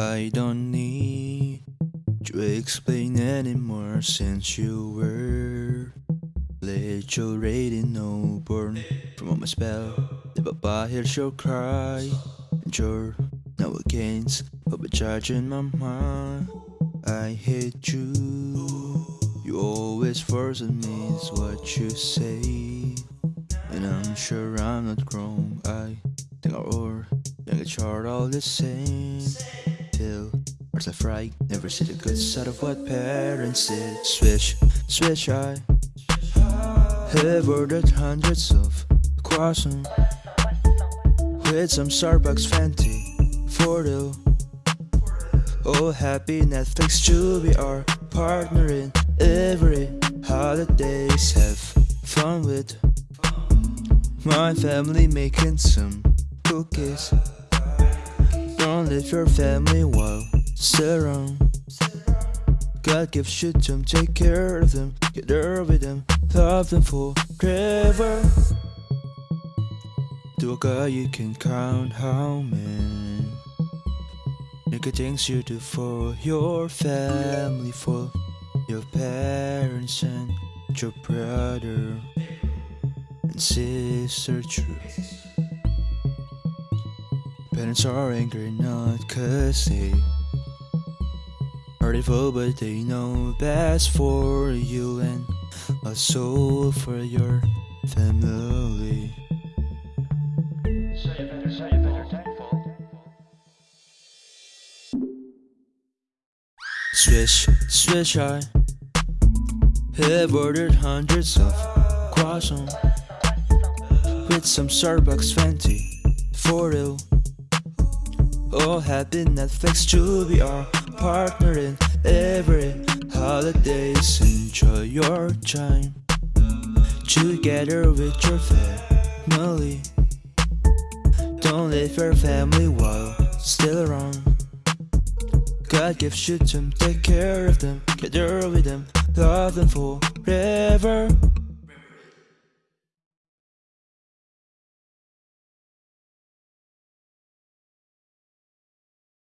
I don't need to explain anymore since you were late already no born from my spell. Never buy hears your cry and you're now against but charging my mind. I hate you. You always force me is what you say. And I'm sure I'm not grown. I think our or young chart all the same. Left right, never see the good side of what parents did. Switch, switch, I have ordered hundreds of croissants with some Starbucks Venti for the Oh, happy Netflix to be our partner in every holidays. Have fun with my family making some cookies. Don't leave your family while around. God gives you them, take care of them, get there with them, love them forever. To a guy you can count how many Nigga things you do for your family, for your parents and your brother and sister true. Parents are angry not cause they but they know best for you and a soul for your family. So you better, so you better thankful. Swish, swish, I have ordered hundreds of croissants with some Starbucks Venti for real. All happy Netflix to be our partner in every holidays. Enjoy your time together with your family. Don't leave your family while still around. God gives you them, take care of them, get there with them, love them forever.